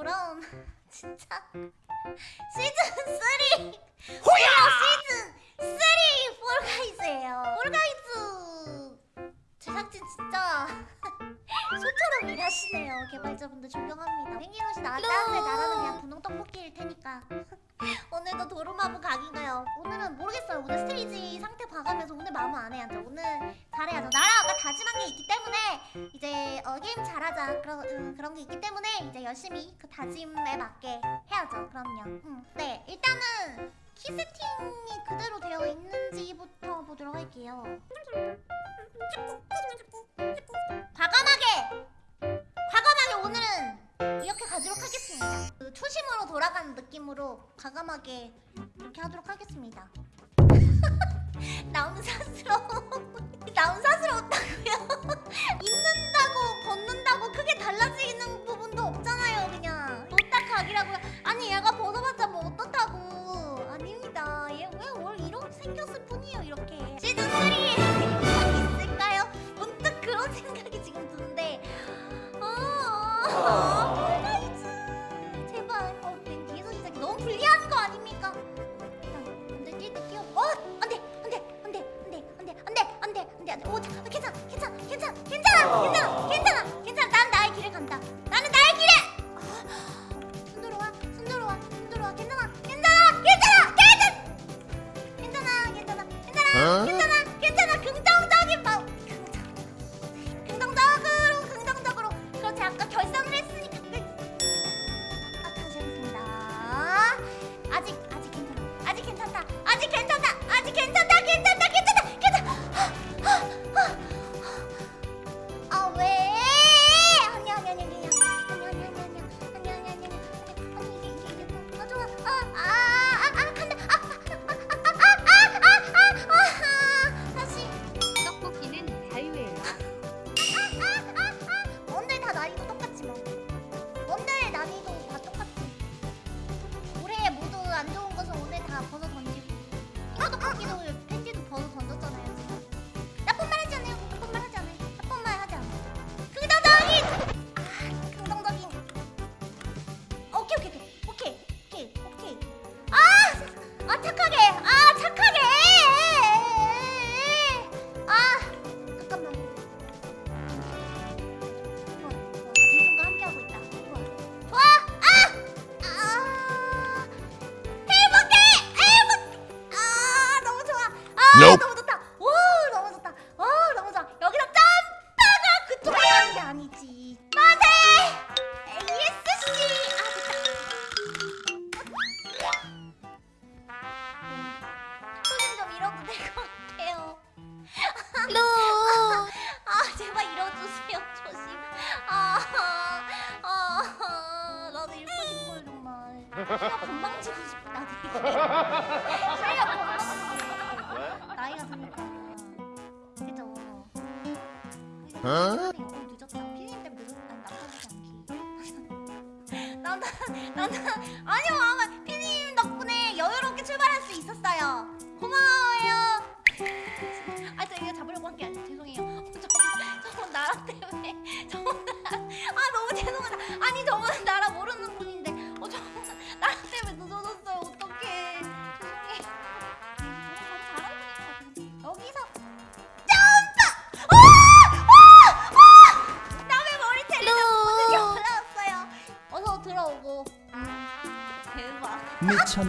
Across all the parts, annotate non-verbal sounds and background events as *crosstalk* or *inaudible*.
그럼 *laughs* 진짜 시즌 3 호야! 시즌 3 폴가이즈예요. 폴가이즈! 제작진 진짜 *laughs* 소처럼 일하시네요 개발자분들 존경합니다. 생기노시 나 따뜻해 나라는 그냥 분홍 떡볶이일 테니까. *laughs* 오늘도 도루마무 각인가요? 오늘은 모르겠어요. 오늘 스테이지 상태 봐가면서 오늘 마음 안 해야죠 오늘 잘해야죠. 나 이제 어, 게임 잘하자. 그런 음, 그런 게 있기 때문에 이제 열심히 그 다짐에 맞게 해야죠. 그럼요. 음, 네. 일단은 키 세팅이 그대로 되어 있는지부터 보도록 할게요. 과감하게! 과감하게 오늘은 이렇게 가도록 하겠습니다. 그 초심으로 돌아가는 느낌으로 과감하게 이렇게 하도록 하겠습니다 *laughs* 나오는 사스러워 나오는 사스러웠다고요 입는다고 걷는다고 크게 달라지는 부분도 없잖아요 그냥 노딱 각이라고요 아니 얘가 벗어봤자 뭐 어떻다고 아닙니다 얘 왜 뭘 이렇게 생겼을 뿐이에요 이렇게 시즌 3 있을까요? 문득 그런 생각이 지금 드는데 아 폴가이즈 제발 어맨 뒤에서 시작이 너무 불리한 거 아닙니까? 괜찮아 괜찮아 괜찮아 괜찮아 괜찮아 Absolutely. 실력 건망지고 싶다 싶어 나이가 드니까. 그죠. 어? 어? 늦었다. 피디님 때문에 늦었다. 나쁘지 않기. *laughs* 나나 나나 아니요 아마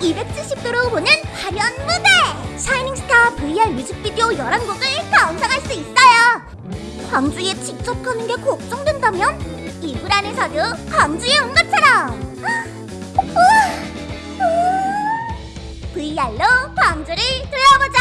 270도로 보는 화려한 무대! 샤이닝스타 VR 뮤직비디오 11곡을 감상할 수 있어요. 광주에 직접 가는 게 걱정된다면 이불 안에서도 광주에 온 것처럼 VR로 광주를 둘러보자!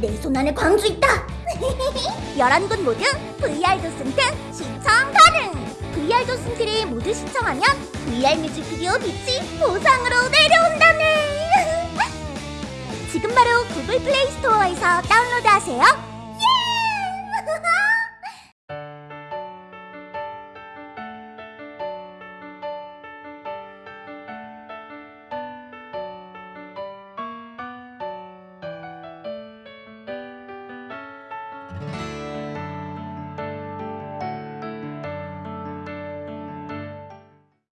내 손 안에 광주 있다! *laughs* 11곳 모두 VR 도슨트 시청 가능! VR 도슨트를 모두 시청하면 VR 뮤직비디오 빛이 보상으로 내려온다네. *laughs* 지금 바로 구글 플레이 스토어에서 다운로드하세요.